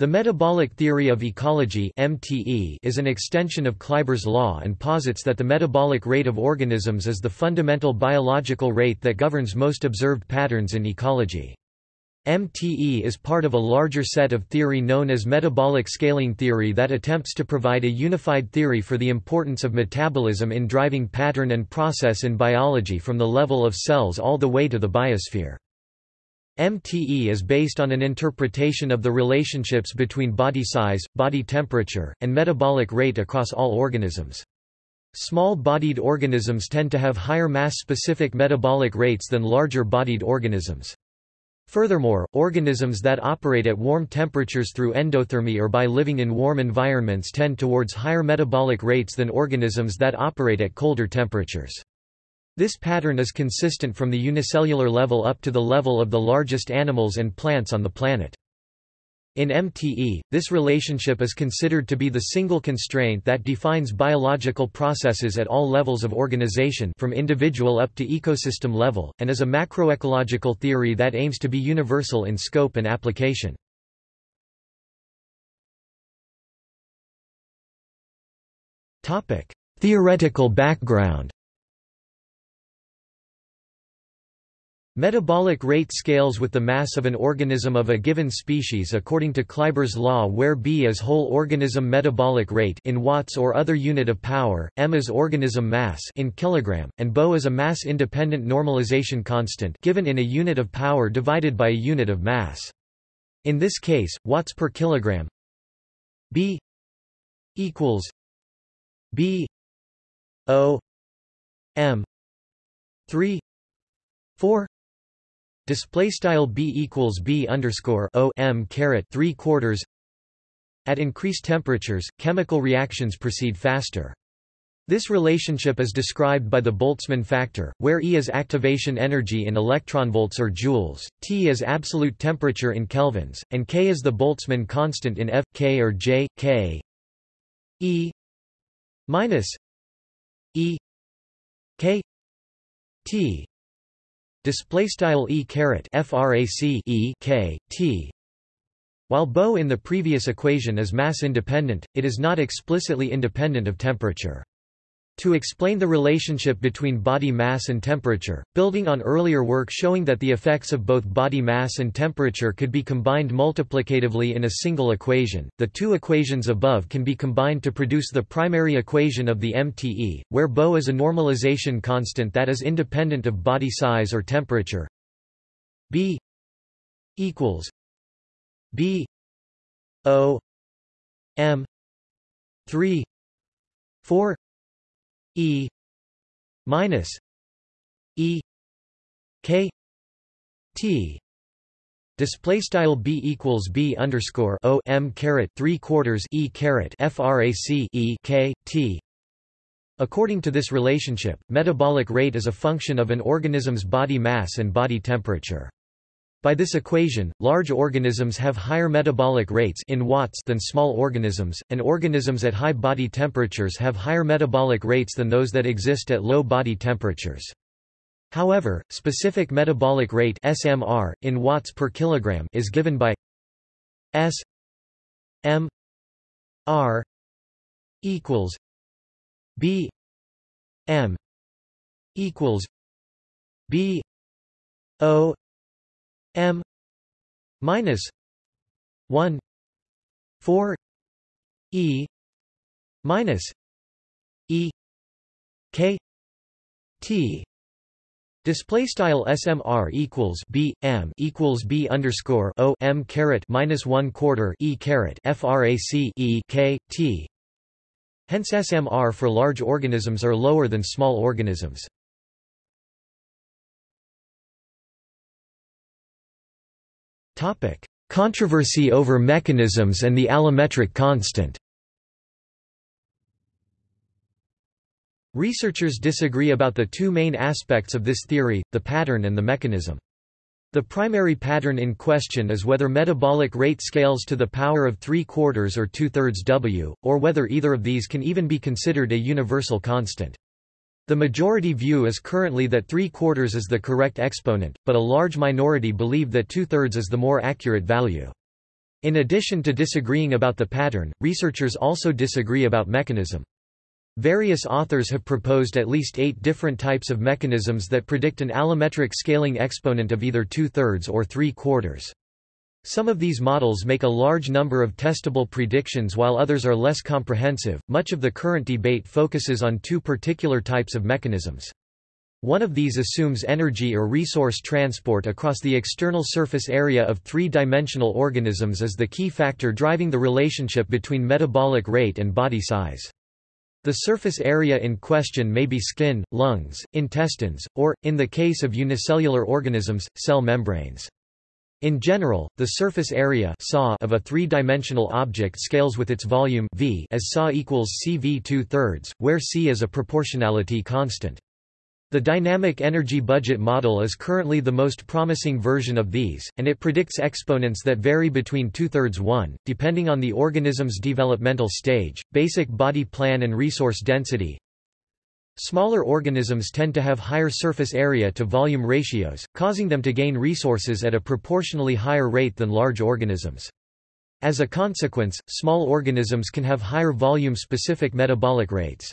The metabolic theory of ecology (MTE) is an extension of Kleiber's law and posits that the metabolic rate of organisms is the fundamental biological rate that governs most observed patterns in ecology. MTE is part of a larger set of theory known as metabolic scaling theory that attempts to provide a unified theory for the importance of metabolism in driving pattern and process in biology from the level of cells all the way to the biosphere. MTE is based on an interpretation of the relationships between body size, body temperature, and metabolic rate across all organisms. Small-bodied organisms tend to have higher mass-specific metabolic rates than larger-bodied organisms. Furthermore, organisms that operate at warm temperatures through endothermy or by living in warm environments tend towards higher metabolic rates than organisms that operate at colder temperatures. This pattern is consistent from the unicellular level up to the level of the largest animals and plants on the planet. In MTE, this relationship is considered to be the single constraint that defines biological processes at all levels of organization from individual up to ecosystem level, and is a macroecological theory that aims to be universal in scope and application. Theoretical background Metabolic rate scales with the mass of an organism of a given species according to Kleiber's law where B is whole organism metabolic rate in watts or other unit of power, m is organism mass in kilogram, and Bo is a mass-independent normalization constant given in a unit of power divided by a unit of mass. In this case, watts per kilogram B equals B O M 3 4 Display style b equals b underscore o m caret three quarters. At increased temperatures, chemical reactions proceed faster. This relationship is described by the Boltzmann factor, where E is activation energy in electronvolts or joules, T is absolute temperature in kelvins, and K is the Boltzmann constant in F, K or J, K E minus E K T display style e caret frac e k t while Bo in the previous equation is mass independent, it is not explicitly independent of temperature. To explain the relationship between body mass and temperature, building on earlier work showing that the effects of both body mass and temperature could be combined multiplicatively in a single equation, the two equations above can be combined to produce the primary equation of the MTE, where Bo is a normalization constant that is independent of body size or temperature. B equals B O M 3 4 E minus E K T Display style b equals b underscore o m caret three quarters e caret frac e k t. According to this relationship, metabolic rate is a function of an organism's body mass and body temperature. By this equation, large organisms have higher metabolic rates in watts than small organisms, and organisms at high body temperatures have higher metabolic rates than those that exist at low body temperatures. However, specific metabolic rate SMR in watts per kilogram is given by S M R equals B M equals B O M minus one four E minus E K T Display style SMR equals B M equals B underscore O M caret minus one quarter E caret FRAC E K T Hence SMR for large organisms are lower than small organisms. Controversy over mechanisms and the allometric constant. Researchers disagree about the two main aspects of this theory, the pattern and the mechanism. The primary pattern in question is whether metabolic rate scales to the power of 3 quarters or 2 thirds W, or whether either of these can even be considered a universal constant. The majority view is currently that three-quarters is the correct exponent, but a large minority believe that two-thirds is the more accurate value. In addition to disagreeing about the pattern, researchers also disagree about mechanism. Various authors have proposed at least eight different types of mechanisms that predict an allometric scaling exponent of either two-thirds or three-quarters. Some of these models make a large number of testable predictions while others are less comprehensive. Much of the current debate focuses on two particular types of mechanisms. One of these assumes energy or resource transport across the external surface area of three-dimensional organisms as the key factor driving the relationship between metabolic rate and body size. The surface area in question may be skin, lungs, intestines, or, in the case of unicellular organisms, cell membranes. In general, the surface area of a three-dimensional object scales with its volume v as SA equals CV two-thirds, where C is a proportionality constant. The dynamic energy budget model is currently the most promising version of these, and it predicts exponents that vary between two-thirds 1, depending on the organism's developmental stage, basic body plan and resource density, Smaller organisms tend to have higher surface area to volume ratios, causing them to gain resources at a proportionally higher rate than large organisms. As a consequence, small organisms can have higher volume-specific metabolic rates.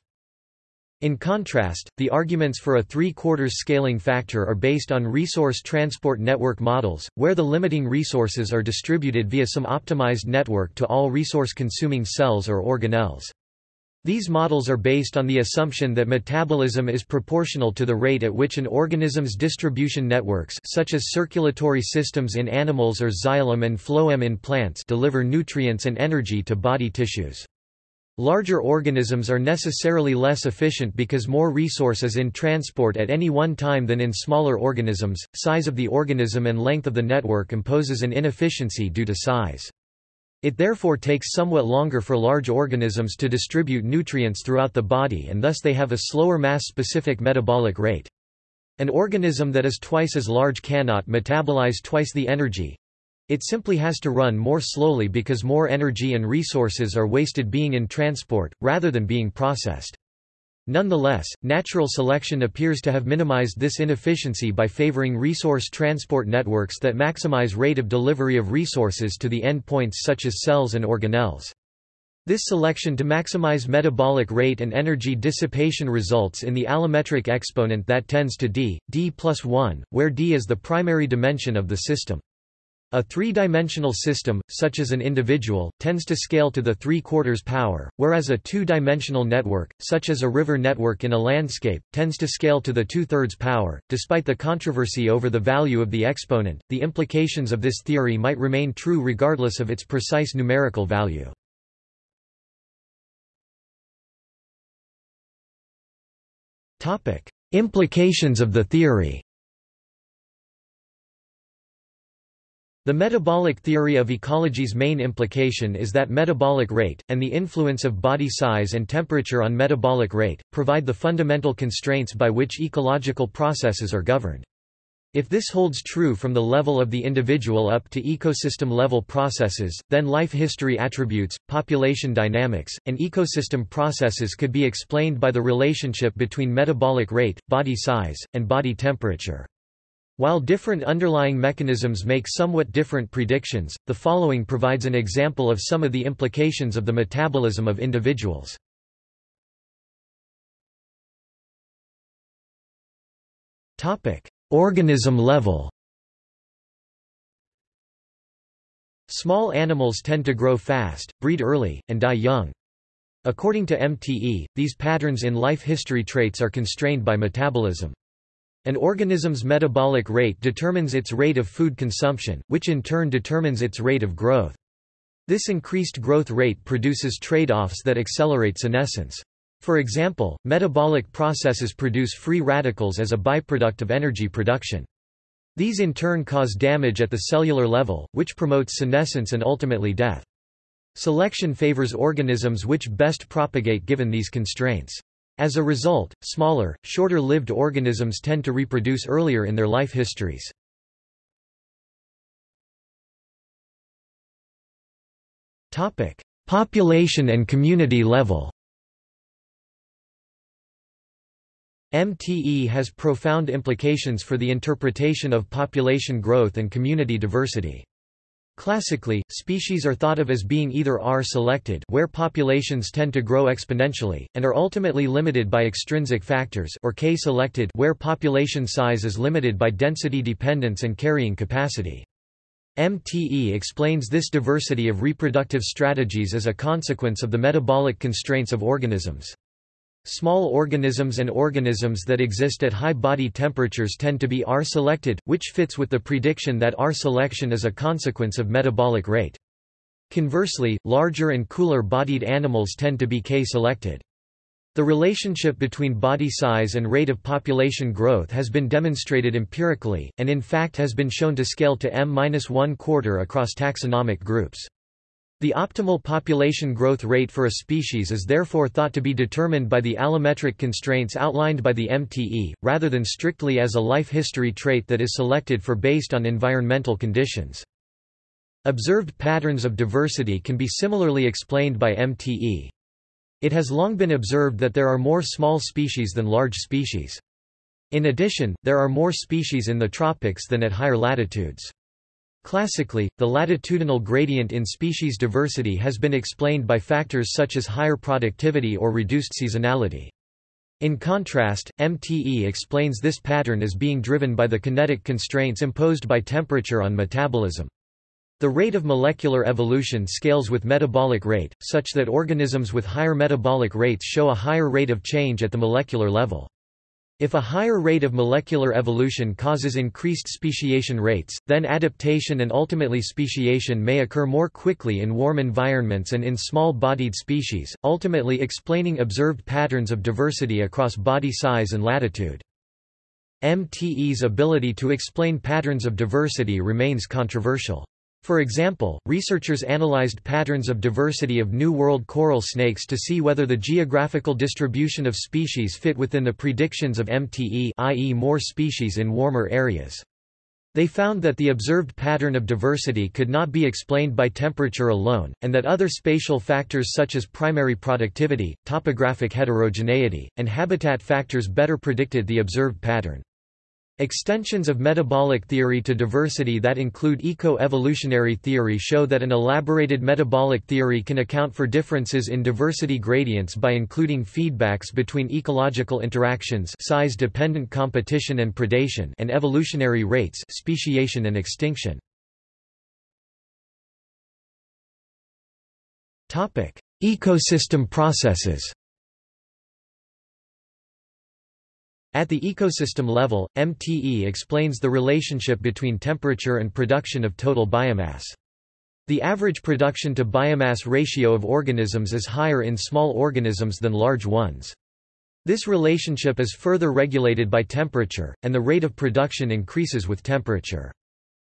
In contrast, the arguments for a three-quarters scaling factor are based on resource transport network models, where the limiting resources are distributed via some optimized network to all resource-consuming cells or organelles. These models are based on the assumption that metabolism is proportional to the rate at which an organism's distribution networks such as circulatory systems in animals or xylem and phloem in plants deliver nutrients and energy to body tissues. Larger organisms are necessarily less efficient because more resource is in transport at any one time than in smaller organisms. Size of the organism and length of the network imposes an inefficiency due to size. It therefore takes somewhat longer for large organisms to distribute nutrients throughout the body and thus they have a slower mass-specific metabolic rate. An organism that is twice as large cannot metabolize twice the energy. It simply has to run more slowly because more energy and resources are wasted being in transport, rather than being processed. Nonetheless, natural selection appears to have minimized this inefficiency by favoring resource transport networks that maximize rate of delivery of resources to the endpoints such as cells and organelles. This selection to maximize metabolic rate and energy dissipation results in the allometric exponent that tends to d, d plus 1, where d is the primary dimension of the system. A three-dimensional system, such as an individual, tends to scale to the three-quarters power, whereas a two-dimensional network, such as a river network in a landscape, tends to scale to the two-thirds power. Despite the controversy over the value of the exponent, the implications of this theory might remain true regardless of its precise numerical value. Topic: Implications of the theory. The metabolic theory of ecology's main implication is that metabolic rate, and the influence of body size and temperature on metabolic rate, provide the fundamental constraints by which ecological processes are governed. If this holds true from the level of the individual up to ecosystem-level processes, then life history attributes, population dynamics, and ecosystem processes could be explained by the relationship between metabolic rate, body size, and body temperature. While different underlying mechanisms make somewhat different predictions, the following provides an example of some of the implications of the metabolism of individuals. Organism level Small animals tend to grow fast, breed early, and die young. According to MTE, these patterns in life history traits are constrained by metabolism. An organism's metabolic rate determines its rate of food consumption, which in turn determines its rate of growth. This increased growth rate produces trade-offs that accelerate senescence. For example, metabolic processes produce free radicals as a byproduct of energy production. These in turn cause damage at the cellular level, which promotes senescence and ultimately death. Selection favors organisms which best propagate given these constraints. As a result, smaller, shorter-lived organisms tend to reproduce earlier in their life histories. Topic: Population and community level MTE has profound implications for the interpretation of population growth and community diversity. Classically, species are thought of as being either R-selected where populations tend to grow exponentially, and are ultimately limited by extrinsic factors or K-selected where population size is limited by density dependence and carrying capacity. MTE explains this diversity of reproductive strategies as a consequence of the metabolic constraints of organisms. Small organisms and organisms that exist at high body temperatures tend to be R-selected, which fits with the prediction that R-selection is a consequence of metabolic rate. Conversely, larger and cooler-bodied animals tend to be K-selected. The relationship between body size and rate of population growth has been demonstrated empirically, and in fact has been shown to scale to m-1 quarter across taxonomic groups. The optimal population growth rate for a species is therefore thought to be determined by the allometric constraints outlined by the MTE, rather than strictly as a life history trait that is selected for based on environmental conditions. Observed patterns of diversity can be similarly explained by MTE. It has long been observed that there are more small species than large species. In addition, there are more species in the tropics than at higher latitudes. Classically, the latitudinal gradient in species diversity has been explained by factors such as higher productivity or reduced seasonality. In contrast, MTE explains this pattern as being driven by the kinetic constraints imposed by temperature on metabolism. The rate of molecular evolution scales with metabolic rate, such that organisms with higher metabolic rates show a higher rate of change at the molecular level. If a higher rate of molecular evolution causes increased speciation rates, then adaptation and ultimately speciation may occur more quickly in warm environments and in small-bodied species, ultimately explaining observed patterns of diversity across body size and latitude. MTE's ability to explain patterns of diversity remains controversial. For example, researchers analyzed patterns of diversity of New World coral snakes to see whether the geographical distribution of species fit within the predictions of MTE i.e. more species in warmer areas. They found that the observed pattern of diversity could not be explained by temperature alone, and that other spatial factors such as primary productivity, topographic heterogeneity, and habitat factors better predicted the observed pattern. Extensions of metabolic theory to diversity that include eco-evolutionary theory show that an elaborated metabolic theory can account for differences in diversity gradients by including feedbacks between ecological interactions size-dependent competition and predation and evolutionary rates speciation and extinction. Ecosystem processes At the ecosystem level, MTE explains the relationship between temperature and production of total biomass. The average production to biomass ratio of organisms is higher in small organisms than large ones. This relationship is further regulated by temperature, and the rate of production increases with temperature.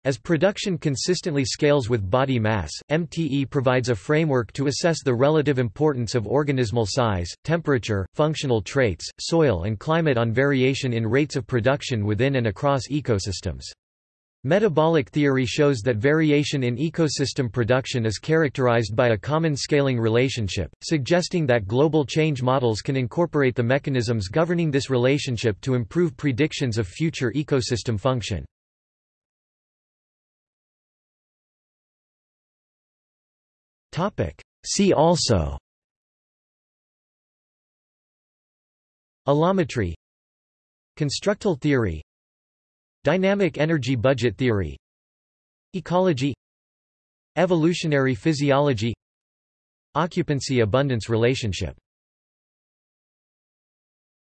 As production consistently scales with body mass, MTE provides a framework to assess the relative importance of organismal size, temperature, functional traits, soil and climate on variation in rates of production within and across ecosystems. Metabolic theory shows that variation in ecosystem production is characterized by a common scaling relationship, suggesting that global change models can incorporate the mechanisms governing this relationship to improve predictions of future ecosystem function. See also. Allometry. Constructal theory. Dynamic energy budget theory. Ecology. Evolutionary physiology. Occupancy-abundance relationship